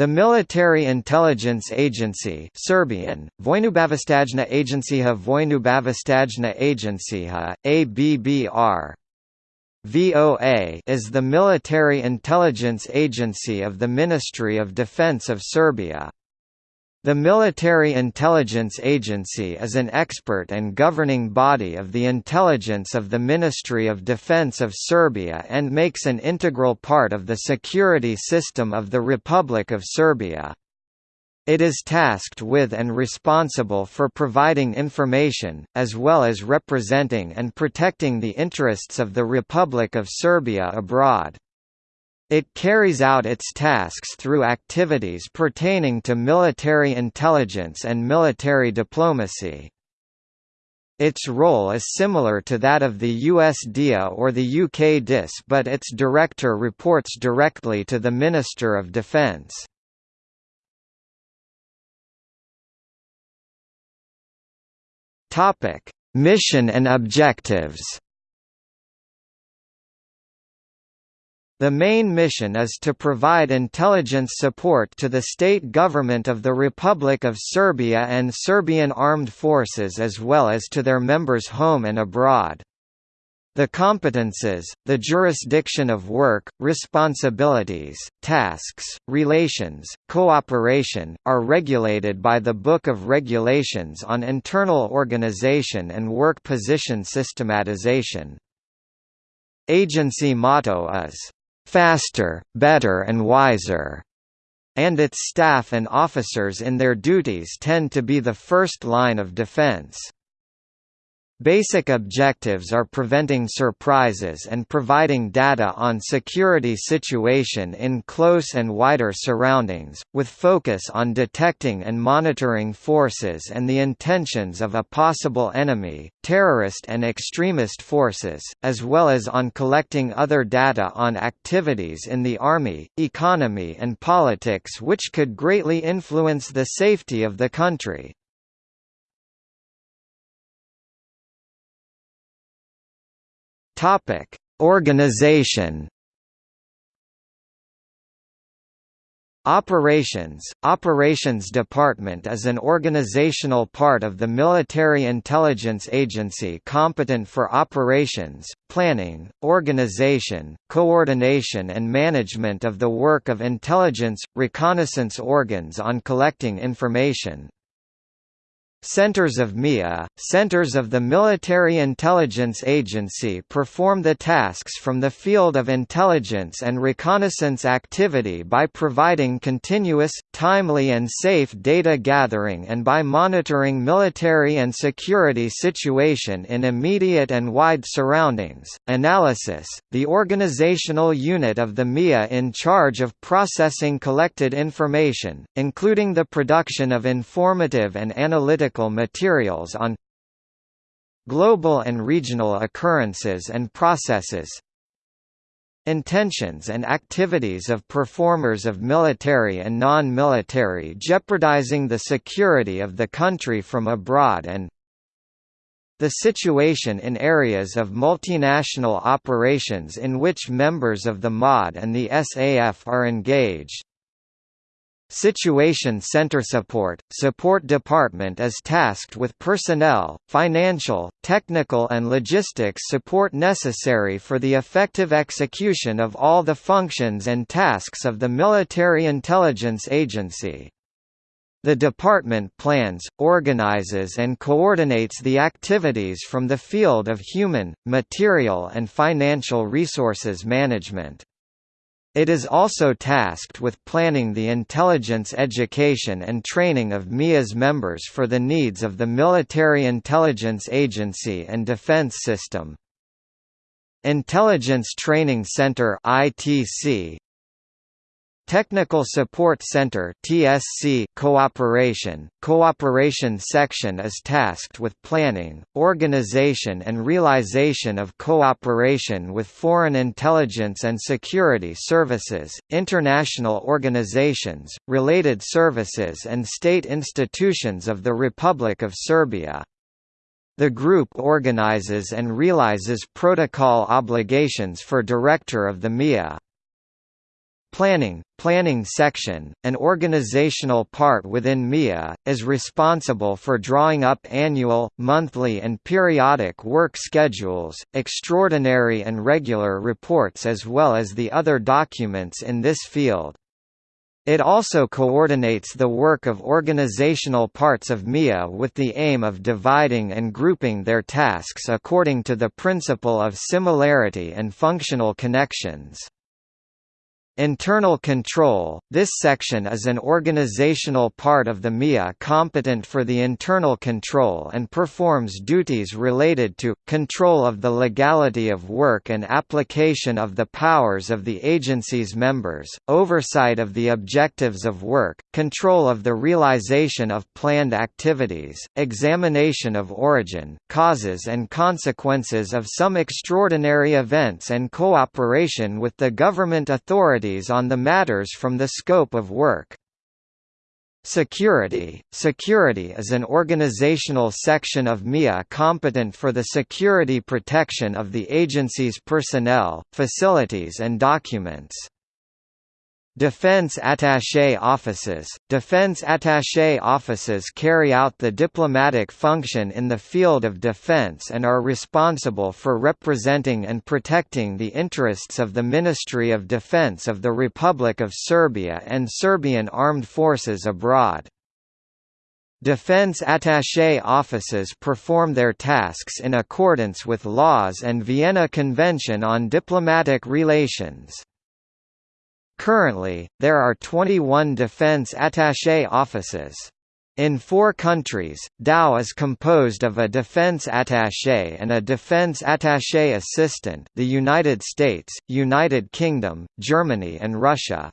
The Military Intelligence Agency Serbian, Vojnobavestajna Agencija Vojnobavestajna Agencija, ABBR, VOA is the military intelligence agency of the Ministry of Defense of Serbia. The Military Intelligence Agency is an expert and governing body of the intelligence of the Ministry of Defense of Serbia and makes an integral part of the security system of the Republic of Serbia. It is tasked with and responsible for providing information, as well as representing and protecting the interests of the Republic of Serbia abroad. It carries out its tasks through activities pertaining to military intelligence and military diplomacy. Its role is similar to that of the US DIA or the UK DIS but its director reports directly to the Minister of Defence. Mission and objectives The main mission is to provide intelligence support to the state government of the Republic of Serbia and Serbian armed forces as well as to their members home and abroad. The competences, the jurisdiction of work, responsibilities, tasks, relations, cooperation, are regulated by the Book of Regulations on Internal Organization and Work Position Systematization. Agency motto is, faster, better and wiser, and its staff and officers in their duties tend to be the first line of defense. Basic objectives are preventing surprises and providing data on security situation in close and wider surroundings, with focus on detecting and monitoring forces and the intentions of a possible enemy, terrorist and extremist forces, as well as on collecting other data on activities in the army, economy and politics which could greatly influence the safety of the country. Topic: Organization. Operations – Operations Department is an organizational part of the Military Intelligence Agency competent for operations, planning, organization, coordination and management of the work of intelligence, reconnaissance organs on collecting information. Centers of MIA, Centers of the Military Intelligence Agency perform the tasks from the field of intelligence and reconnaissance activity by providing continuous, timely and safe data gathering and by monitoring military and security situation in immediate and wide surroundings. Analysis, the organizational unit of the MIA in charge of processing collected information, including the production of informative and analytical materials on global and regional occurrences and processes intentions and activities of performers of military and non-military jeopardizing the security of the country from abroad and the situation in areas of multinational operations in which members of the MOD and the SAF are engaged. Situation Center Support – Support Department is tasked with personnel, financial, technical and logistics support necessary for the effective execution of all the functions and tasks of the Military Intelligence Agency. The department plans, organizes and coordinates the activities from the field of human, material and financial resources management. It is also tasked with planning the intelligence education and training of MIA's members for the needs of the Military Intelligence Agency and defense system. Intelligence Training Center ITC Technical Support Center (TSC) Cooperation Cooperation section is tasked with planning, organization and realization of cooperation with foreign intelligence and security services, international organizations, related services and state institutions of the Republic of Serbia. The group organizes and realizes protocol obligations for Director of the MIA. Planning, Planning Section, an organizational part within MIA, is responsible for drawing up annual, monthly and periodic work schedules, extraordinary and regular reports as well as the other documents in this field. It also coordinates the work of organizational parts of MIA with the aim of dividing and grouping their tasks according to the principle of similarity and functional connections. Internal control – This section is an organizational part of the MIA competent for the internal control and performs duties related to, control of the legality of work and application of the powers of the agency's members, oversight of the objectives of work, control of the realization of planned activities, examination of origin, causes and consequences of some extraordinary events and cooperation with the government authorities on the matters from the scope of work. Security Security is an organizational section of MIA competent for the security protection of the agency's personnel, facilities and documents. Defense attaché offices Defense attaché offices carry out the diplomatic function in the field of defense and are responsible for representing and protecting the interests of the Ministry of Defense of the Republic of Serbia and Serbian armed forces abroad. Defense attaché offices perform their tasks in accordance with laws and Vienna Convention on Diplomatic Relations. Currently, there are 21 defense attaché offices. In four countries, DAO is composed of a defense attaché and a defense attaché assistant the United States, United Kingdom, Germany and Russia.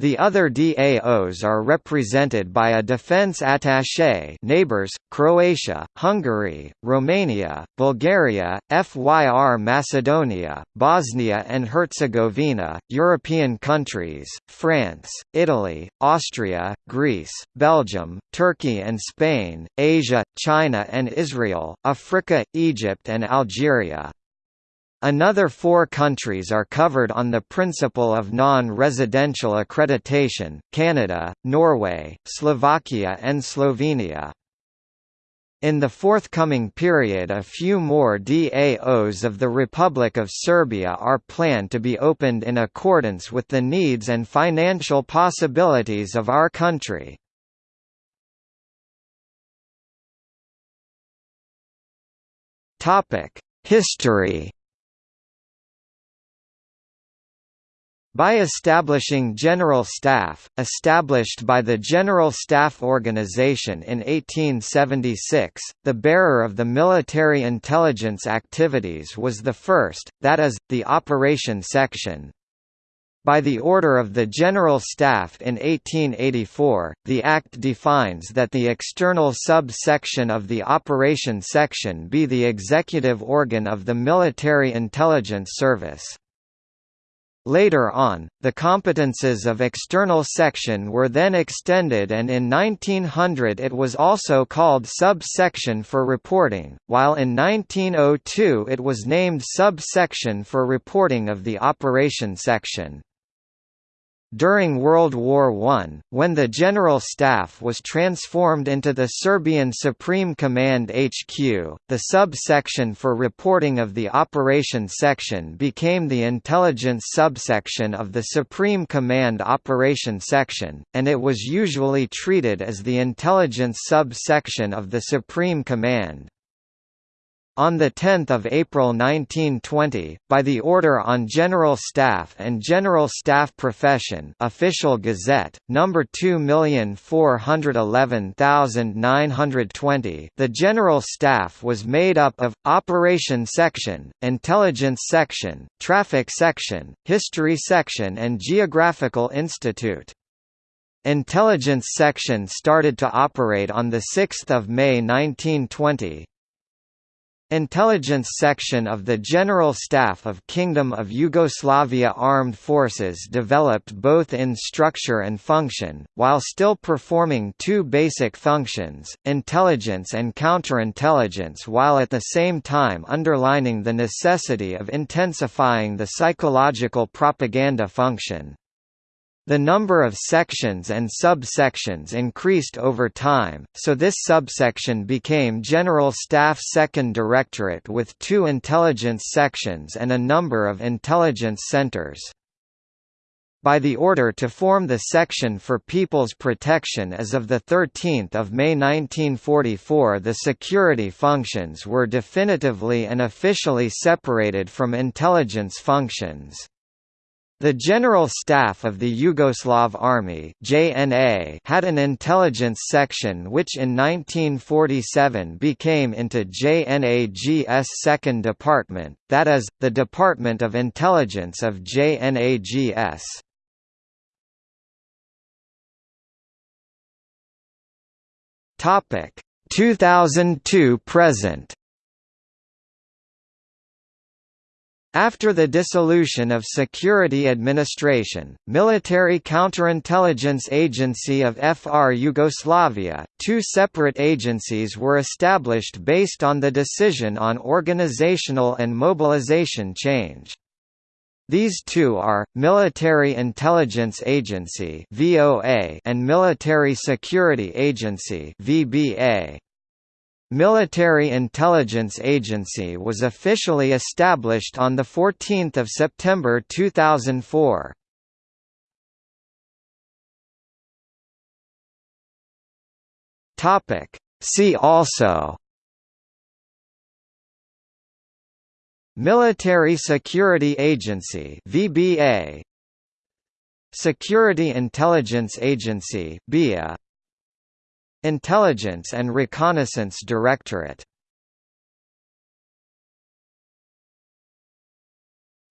The other DAOs are represented by a defense attaché neighbors, Croatia, Hungary, Romania, Bulgaria, FYR Macedonia, Bosnia and Herzegovina, European countries, France, Italy, Austria, Greece, Belgium, Turkey and Spain, Asia, China and Israel, Africa, Egypt and Algeria. Another four countries are covered on the principle of non-residential accreditation, Canada, Norway, Slovakia and Slovenia. In the forthcoming period a few more DAOs of the Republic of Serbia are planned to be opened in accordance with the needs and financial possibilities of our country. History By establishing General Staff, established by the General Staff Organization in 1876, the bearer of the military intelligence activities was the first, that is, the Operation Section. By the order of the General Staff in 1884, the Act defines that the external sub-section of the Operation Section be the executive organ of the Military Intelligence Service. Later on, the competences of external section were then extended and in 1900 it was also called sub-section for reporting, while in 1902 it was named sub-section for reporting of the operation section. During World War I, when the General Staff was transformed into the Serbian Supreme Command HQ, the sub-section for reporting of the Operation Section became the Intelligence subsection of the Supreme Command Operation Section, and it was usually treated as the Intelligence sub-section of the Supreme Command. On 10 April 1920, by the Order on General Staff and General Staff Profession Official Gazette, No. 2411920 the General Staff was made up of, Operation Section, Intelligence Section, Traffic Section, History Section and Geographical Institute. Intelligence Section started to operate on 6 May 1920, Intelligence Section of the General Staff of Kingdom of Yugoslavia Armed Forces developed both in structure and function, while still performing two basic functions, intelligence and counterintelligence while at the same time underlining the necessity of intensifying the psychological propaganda function. The number of sections and subsections increased over time, so this subsection became General Staff Second Directorate with two intelligence sections and a number of intelligence centers. By the order to form the Section for People's Protection as of 13 May 1944 the security functions were definitively and officially separated from intelligence functions. The General Staff of the Yugoslav Army JNA had an intelligence section which in 1947 became into JNAG's second department, that is, the Department of Intelligence of JNAGS. Topic 2002 present After the dissolution of Security Administration, Military Counterintelligence Agency of FR Yugoslavia, two separate agencies were established based on the decision on organizational and mobilization change. These two are, Military Intelligence Agency and Military Security Agency VBA. Military Intelligence Agency was officially established on 14 September 2004. See also. Military Security Agency VBA Security Intelligence Agency BIA Intelligence and Reconnaissance Directorate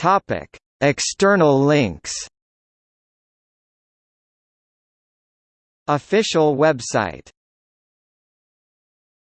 Topic: External links. Official website